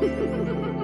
ha ha ha